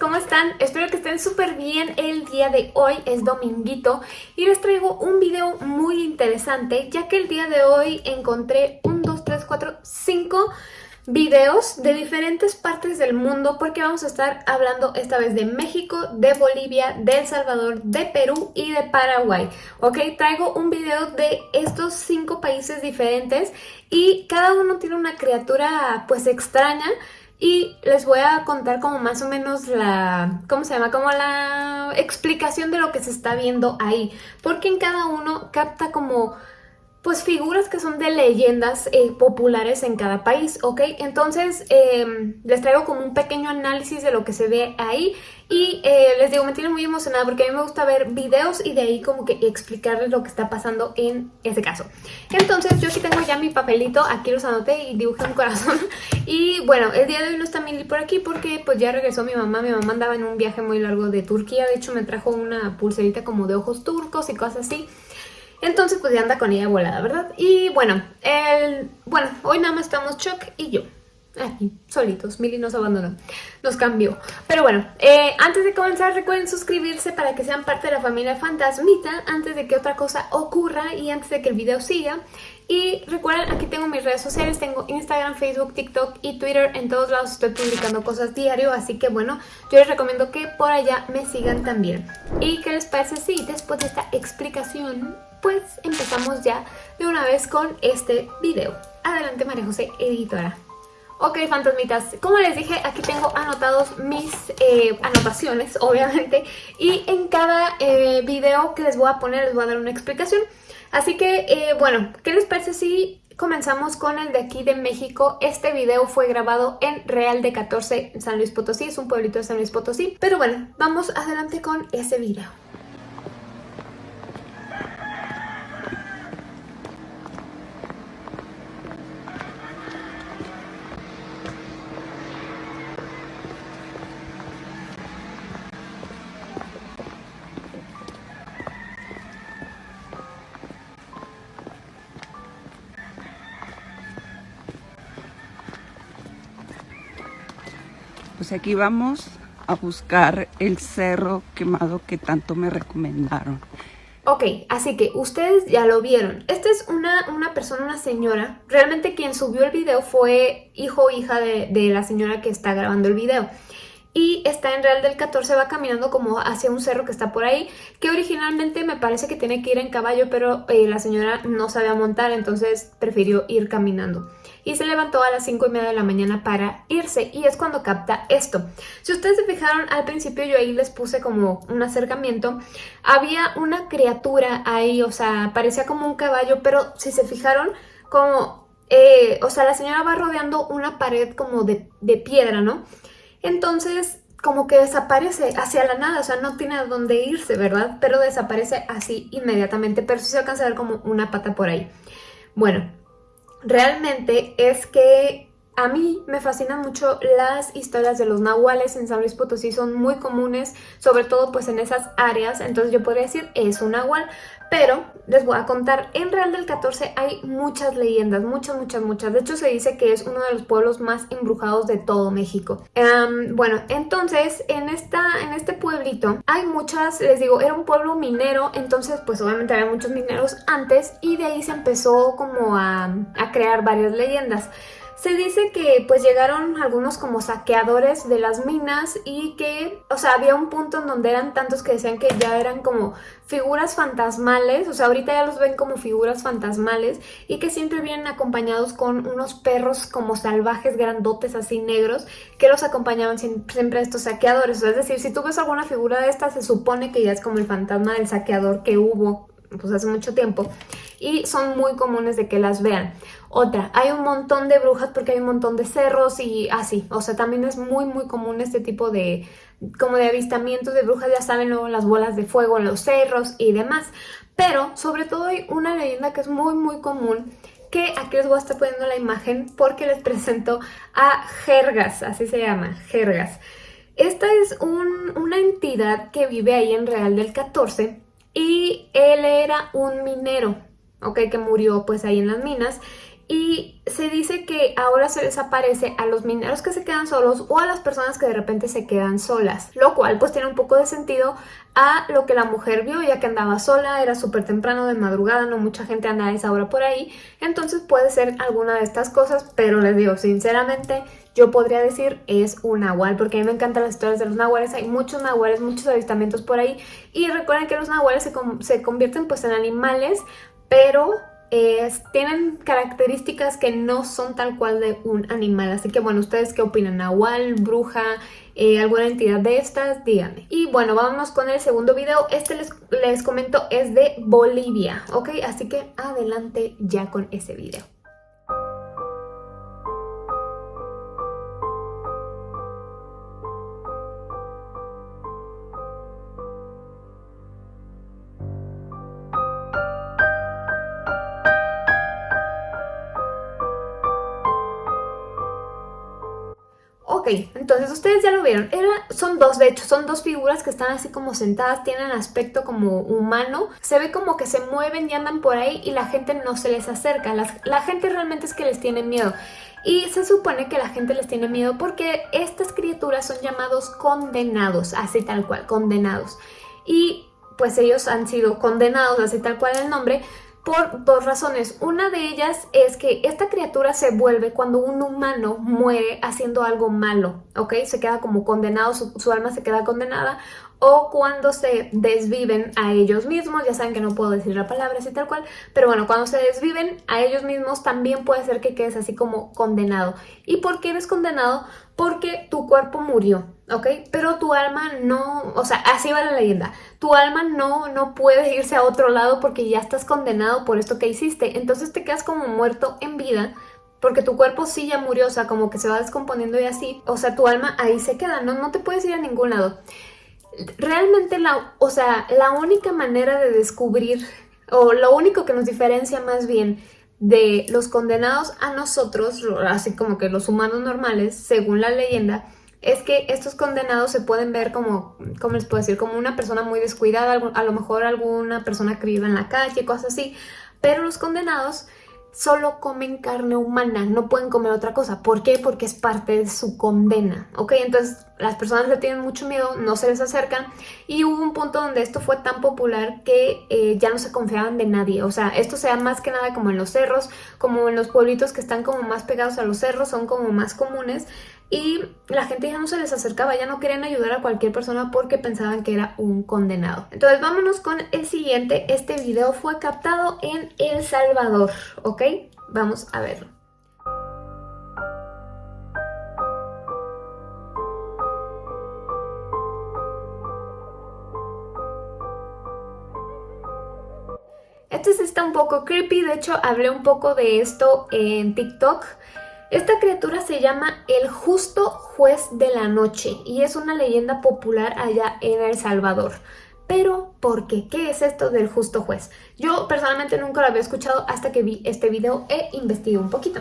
¿cómo están? Espero que estén súper bien el día de hoy, es dominguito y les traigo un video muy interesante ya que el día de hoy encontré un, dos, tres, cuatro, cinco videos de diferentes partes del mundo porque vamos a estar hablando esta vez de México, de Bolivia, de El Salvador, de Perú y de Paraguay, ¿ok? Traigo un video de estos cinco países diferentes y cada uno tiene una criatura pues extraña y les voy a contar como más o menos la, ¿cómo se llama? Como la explicación de lo que se está viendo ahí, porque en cada uno capta como pues figuras que son de leyendas eh, populares en cada país, ¿ok? Entonces em, les traigo como un pequeño análisis de lo que se ve ahí y eh, les digo, me tiene muy emocionada porque a mí me gusta ver videos y de ahí como que explicarles lo que está pasando en ese caso. Entonces yo aquí tengo ya mi papelito, aquí los anoté y dibujé un corazón y bueno, el día de hoy no está Mili por aquí porque pues ya regresó mi mamá, mi mamá andaba en un viaje muy largo de Turquía, de hecho me trajo una pulserita como de ojos turcos y cosas así. Entonces pues ya anda con ella volada, ¿verdad? Y bueno, el, bueno, hoy nada más estamos Chuck y yo. Aquí, solitos, Mili nos abandonó, nos cambió. Pero bueno, eh, antes de comenzar recuerden suscribirse para que sean parte de la familia Fantasmita antes de que otra cosa ocurra y antes de que el video siga. Y recuerden, aquí tengo mis redes sociales, tengo Instagram, Facebook, TikTok y Twitter. En todos lados estoy publicando cosas diario, así que bueno, yo les recomiendo que por allá me sigan también. ¿Y qué les parece si después de esta explicación pues empezamos ya de una vez con este video. Adelante María José, editora. Ok, fantasmitas, como les dije, aquí tengo anotados mis eh, anotaciones, obviamente, y en cada eh, video que les voy a poner les voy a dar una explicación. Así que, eh, bueno, ¿qué les parece si comenzamos con el de aquí de México? Este video fue grabado en Real de 14, San Luis Potosí, es un pueblito de San Luis Potosí. Pero bueno, vamos adelante con ese video. Aquí vamos a buscar el cerro quemado que tanto me recomendaron. Ok, así que ustedes ya lo vieron. Esta es una, una persona, una señora. Realmente quien subió el video fue hijo o hija de, de la señora que está grabando el video y está en Real del 14, va caminando como hacia un cerro que está por ahí, que originalmente me parece que tiene que ir en caballo, pero eh, la señora no sabía montar, entonces prefirió ir caminando. Y se levantó a las 5 y media de la mañana para irse, y es cuando capta esto. Si ustedes se fijaron, al principio yo ahí les puse como un acercamiento, había una criatura ahí, o sea, parecía como un caballo, pero si se fijaron, como... Eh, o sea, la señora va rodeando una pared como de, de piedra, ¿no? Entonces, como que desaparece hacia la nada, o sea, no tiene a dónde irse, ¿verdad? Pero desaparece así inmediatamente, pero sí se alcanza a ver como una pata por ahí. Bueno, realmente es que a mí me fascinan mucho las historias de los nahuales en San Luis Potosí, son muy comunes, sobre todo pues en esas áreas, entonces yo podría decir es un nahual, pero les voy a contar, en Real del 14 hay muchas leyendas, muchas, muchas, muchas, de hecho se dice que es uno de los pueblos más embrujados de todo México. bueno, entonces en, esta, en este pueblito hay muchas, les digo, era un pueblo minero, entonces pues obviamente había muchos mineros antes y de ahí se empezó como a, a crear varias leyendas. Se dice que pues llegaron algunos como saqueadores de las minas y que, o sea, había un punto en donde eran tantos que decían que ya eran como figuras fantasmales, o sea, ahorita ya los ven como figuras fantasmales y que siempre vienen acompañados con unos perros como salvajes grandotes así negros que los acompañaban siempre a estos saqueadores. O sea, es decir, si tú ves alguna figura de esta se supone que ya es como el fantasma del saqueador que hubo pues hace mucho tiempo y son muy comunes de que las vean. Otra, hay un montón de brujas porque hay un montón de cerros y así, o sea, también es muy muy común este tipo de como de avistamientos de brujas, ya saben luego las bolas de fuego en los cerros y demás, pero sobre todo hay una leyenda que es muy muy común que aquí les voy a estar poniendo la imagen porque les presento a Jergas, así se llama, Jergas. Esta es una entidad que vive ahí en Real del 14 y él era un minero, ok, que murió pues ahí en las minas. Y se dice que ahora se les aparece a los mineros que se quedan solos o a las personas que de repente se quedan solas, lo cual pues tiene un poco de sentido a lo que la mujer vio ya que andaba sola, era súper temprano de madrugada, no mucha gente anda a esa hora por ahí, entonces puede ser alguna de estas cosas, pero les digo sinceramente yo podría decir es un nahual, porque a mí me encantan las historias de los nahuales, hay muchos nahuales, muchos avistamientos por ahí, y recuerden que los nahuales se, se convierten pues en animales, pero tienen características que no son tal cual de un animal. Así que bueno, ¿ustedes qué opinan? ¿Nahual, bruja, eh, alguna entidad de estas? Díganme. Y bueno, vámonos con el segundo video. Este les, les comento es de Bolivia, ¿ok? Así que adelante ya con ese video. Entonces ustedes ya lo vieron. Son dos, de hecho, son dos figuras que están así como sentadas, tienen aspecto como humano. Se ve como que se mueven y andan por ahí y la gente no se les acerca. la gente realmente es que les tiene miedo. Y se supone que la gente les tiene miedo porque estas criaturas son llamados condenados, así tal cual, condenados. Y pues ellos han sido condenados, así tal cual el nombre, por dos razones. Una de ellas es que esta criatura se vuelve cuando un humano muere haciendo algo malo, ¿ok? Se queda como condenado, su, alma se queda condenada o cuando se desviven a ellos mismos, ya saben que no puedo decir la palabra así tal cual, pero bueno, cuando se desviven a ellos mismos también puede ser que quedes así como condenado. ¿Y por qué eres condenado? Porque tu cuerpo murió, ¿ok? Pero tu alma no, o sea, así va la leyenda, tu alma no, no puede irse a otro lado porque ya estás condenado por esto que hiciste, entonces te quedas como muerto en vida, porque tu cuerpo sí ya murió, o sea, como que se va descomponiendo y así, o sea, tu alma ahí se queda, no, no te puedes ir a ningún lado. Realmente la, o sea, la única manera de descubrir, o lo único que nos diferencia más bien de los condenados a nosotros, así como que los humanos normales, según la leyenda, es que estos condenados se pueden ver como, ¿cómo les puedo decir? Como una persona muy descuidada, a lo mejor alguna persona que vive en la calle, cosas así, pero los condenados solo comen carne humana, no pueden comer otra cosa. ¿Por qué? Porque es parte de su condena, ¿ok? Entonces las personas le tienen mucho miedo, no se les acercan y hubo un punto donde esto fue tan popular que eh, ya no se confiaban de nadie. O sea, esto se da más que nada como en los cerros, como en los pueblitos que están como más pegados a los cerros, son como más comunes y la gente ya no se les acercaba, ya no querían ayudar a cualquier persona porque pensaban que era un condenado. Entonces vámonos con el siguiente. Este video fue captado en El Salvador, ¿ok? Vamos a verlo. Este sí está un poco creepy, de hecho hablé un poco de esto en TikTok. Esta criatura se llama el justo juez de la noche y es una leyenda popular allá en El Salvador. Pero, ¿por qué? ¿Qué es esto del justo juez? Yo personalmente nunca lo había escuchado hasta que vi este video e investigué un poquito.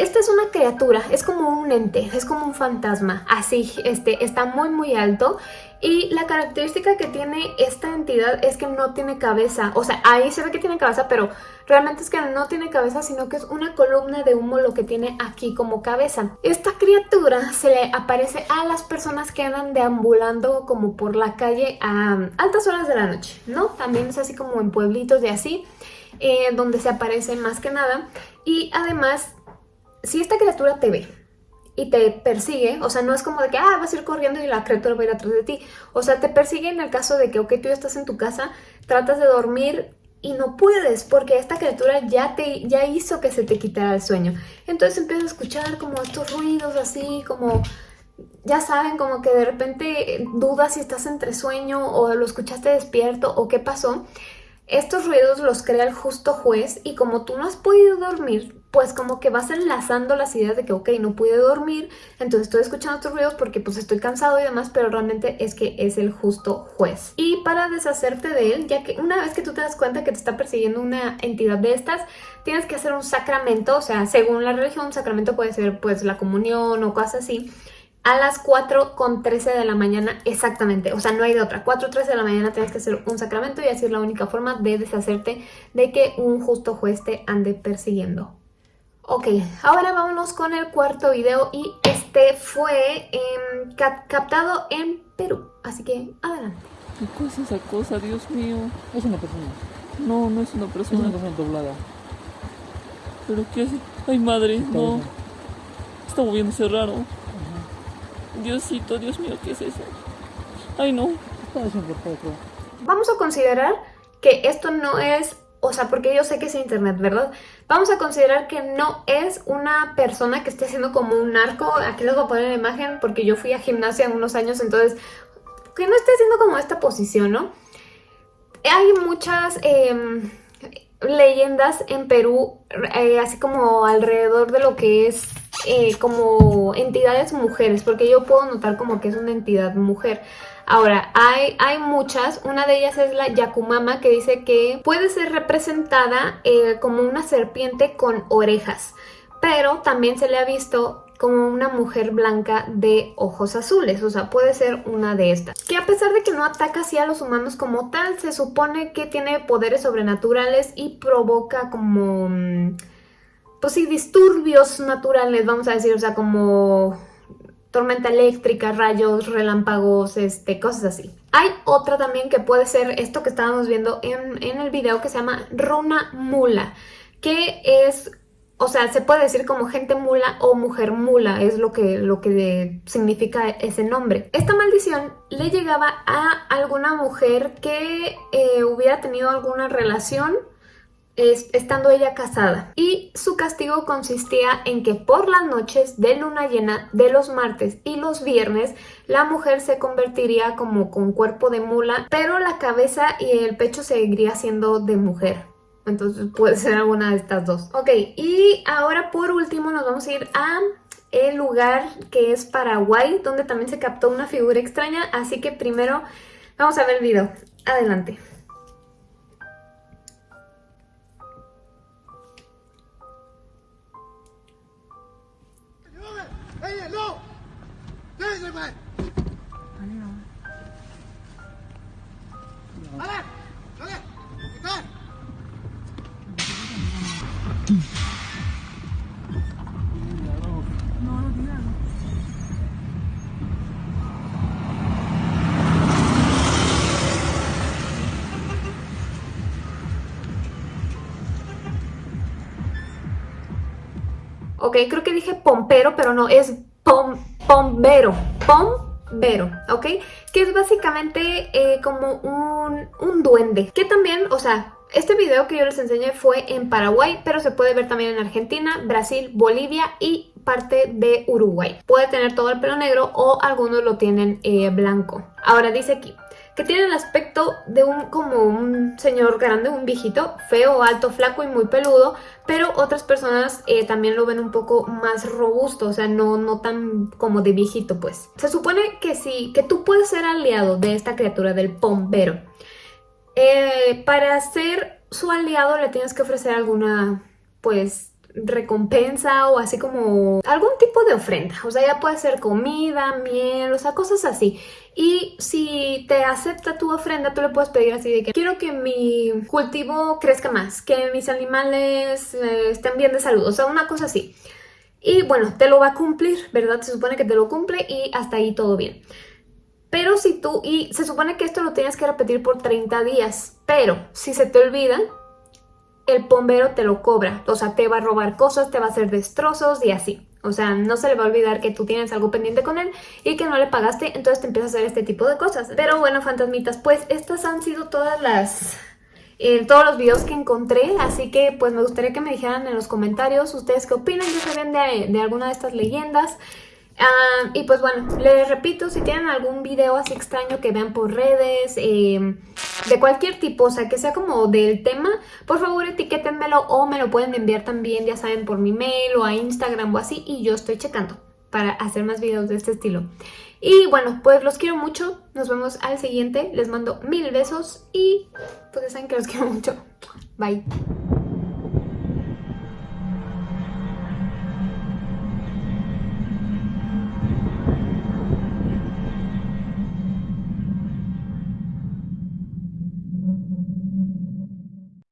Esta es una criatura, es como un ente, es como un fantasma, así, este, está muy muy alto y la característica que tiene esta entidad es que no tiene cabeza, o sea, ahí se ve que tiene cabeza, pero realmente es que no tiene cabeza, sino que es una columna de humo lo que tiene aquí como cabeza. Esta criatura se le aparece a las personas que andan deambulando como por la calle a altas horas de la noche, ¿no? También es así como en pueblitos de así, eh, donde se aparece más que nada. Y además, si esta criatura te ve, y te persigue, o sea, no es como de que, ah, vas a ir corriendo y la criatura va a ir atrás de ti, o sea, te persigue en el caso de que, ok, tú ya estás en tu casa, tratas de dormir y no puedes porque esta criatura ya te ya hizo que se te quitara el sueño. Entonces empiezas a escuchar como estos ruidos así, como ya saben, como que de repente dudas si estás entre sueño o lo escuchaste despierto o qué pasó. Estos ruidos los crea el justo juez y como tú no has podido dormir, pues como que vas enlazando las ideas de que, ok, no pude dormir, entonces estoy escuchando estos ruidos porque pues estoy cansado y demás, pero realmente es que es el justo juez. Y para deshacerte de él, ya que una vez que tú te das cuenta que te está persiguiendo una entidad de estas, tienes que hacer un sacramento, o sea, según la religión, un sacramento puede ser pues la comunión o cosas así, a las 4 con 13 de la mañana exactamente, o sea, no hay de otra. 4 13 de la mañana tienes que hacer un sacramento y así es la única forma de deshacerte de que un justo juez te ande persiguiendo. Ok, ahora vámonos con el cuarto video y este fue em, captado en Perú, así que adelante. ¿Qué cosa es esa cosa, Dios mío? Es una persona. No, no es una persona. Es una persona doblada. ¿Pero qué es? Ay, madre, no. Está moviéndose raro. Diosito, Dios mío, ¿qué es eso? Ay, no. Vamos a considerar que esto no es o sea, porque yo sé que es internet, ¿verdad? Vamos a considerar que no es una persona que esté haciendo como un arco. Aquí les voy a poner la imagen porque yo fui a gimnasia unos años, entonces que no esté haciendo como esta posición, ¿no? Hay muchas em, leyendas en Perú, eh, así como alrededor de lo que es eh, como entidades mujeres, porque yo puedo notar como que es una entidad mujer. Ahora, hay, hay muchas, una de ellas es la Yakumama que dice que puede ser representada eh, como una serpiente con orejas, pero también se le ha visto como una mujer blanca de ojos azules, o sea, puede ser una de estas. Que a pesar de que no ataca así a los humanos como tal, se supone que tiene poderes sobrenaturales y provoca como, mm, pues sí, disturbios naturales, vamos a decir, o sea, como tormenta eléctrica, rayos, relámpagos, este, cosas así. Hay otra también que puede ser esto que estábamos viendo en, en el video que se llama Runa Mula, que es o sea, se puede decir como gente mula o mujer mula, es lo que, lo que significa ese nombre. Esta maldición le llegaba a alguna mujer que eh, hubiera tenido alguna relación estando ella casada. Y su castigo consistía en que por las noches de luna llena de los martes y los viernes, la mujer se convertiría como con cuerpo de mula, pero la cabeza y el pecho seguiría siendo de mujer. Entonces puede ser alguna de estas dos. Ok, y ahora por último nos vamos a ir a el lugar que es Paraguay, donde también se captó una figura extraña. Así que primero vamos a ver el video. Adelante. 哎呀，弄，给这块。来，来，来，你看。嗯。Ok, creo que dije pompero, pero no, es pom, pombero. Pombero, ¿ok? Que es básicamente eh, como un, un duende. Que también, o sea, este video que yo les enseñé fue en Paraguay, pero se puede ver también en Argentina, Brasil, Bolivia y parte de Uruguay. Puede tener todo el pelo negro o algunos lo tienen eh, blanco. Ahora dice aquí, que tiene el aspecto de un como un señor grande, un viejito, feo, alto, flaco y muy peludo, pero otras personas eh, también lo ven un poco más robusto, o sea, no, no tan como de viejito, pues. Se supone que sí, que tú puedes ser aliado de esta criatura, del pombero. Eh, para ser su aliado le tienes que ofrecer alguna, pues, recompensa o así como algún tipo de ofrenda. O sea, ya puede ser comida, miel, o sea, cosas así. Y si te acepta tu ofrenda, tú le puedes pedir así de que quiero que mi cultivo crezca más, que mis animales eh, estén bien de salud, o sea, una cosa así. Y bueno, te lo va a cumplir, ¿verdad? Se supone que te lo cumple y hasta ahí todo bien. Pero si tú, y se supone que esto lo tienes que repetir por 30 días, pero si se te olvida, el bombero te lo cobra. O sea, te va a robar cosas, te va a hacer destrozos y así. O sea, no se le va a olvidar que tú tienes algo pendiente con él y que no le pagaste, entonces te empieza a hacer este tipo de cosas. Pero bueno, fantasmitas, pues estas han sido todas las... Eh, todos los videos que encontré, así que pues me gustaría que me dijeran en los comentarios ustedes qué opinan, ya saben de, de alguna de estas leyendas. Ah, y pues bueno, les repito, si tienen algún video así extraño que vean por redes, em, de cualquier tipo, o sea, que sea como del tema, por favor etiquétenmelo o me lo pueden enviar también, ya saben, por mi mail o a Instagram o así, y yo estoy checando para hacer más videos de este estilo. Y bueno, pues los quiero mucho, nos vemos al siguiente, les mando mil besos y pues ya saben que los quiero mucho. Bye.